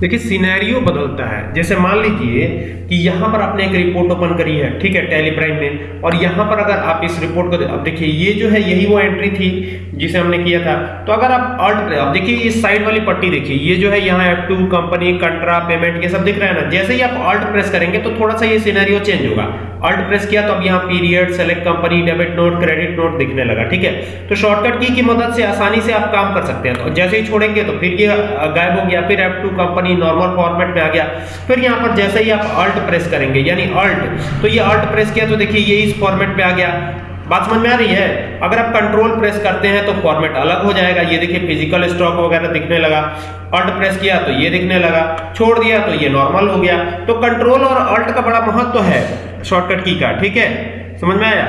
देखिए सिनेरियो बदलता है। जैसे मान लीजिए कि यहाँ पर आपने एक रिपोर्ट ओपन करी है, ठीक है टेलीप्राइम में, और यहाँ पर अगर आप इस रिपोर्ट को अब देखिए, ये जो है, यही वो एंट्री थी। जिसे हमने किया था। तो अगर आप अल्ट अब देखिए इस साइड वाली पट्टी देखिए, ये जो है यहाँ F two company contra payment ये सब दिख रहा है ना। जैसे ही आप अल्ट प्रेस करेंगे तो थोड़ा सा ये सिनेरियो चेंज होगा। अल्ट प्रेस किया तो अब यहाँ period select company debit note credit note दिखने लगा, ठीक है? तो शॉर्टकट की की मदद से आसानी से आप काम कर सकते हैं। तो जैसे ही छोड़ेंगे तो फिर ये गायब हो गया, फिर F two company normal format में आ गया। फिर यहाँ पर जैसे ही आप अल्ट प्रेस करेंगे, यानी अल्ट तो ये अल्ट प्रेस किया तो देखिए ये इस फॉर्मेट में आ गया। बात समझ में आ रही है? अगर आप कंट्रोल प्रेस करते हैं तो फॉर्मेट अलग हो जाएगा। ये देखिए फ़िज़िकल स्टॉक वगैरह दिखने लगा। अल्ट प्रेस किया तो ये दिखने लगा। छोड़ दिया तो ये नॉर्मल हो गया। तो कंट्रोल और अल्ट का बड़ा महत्व है। शॉर्टकट की का, ठीक है? समझ में आया?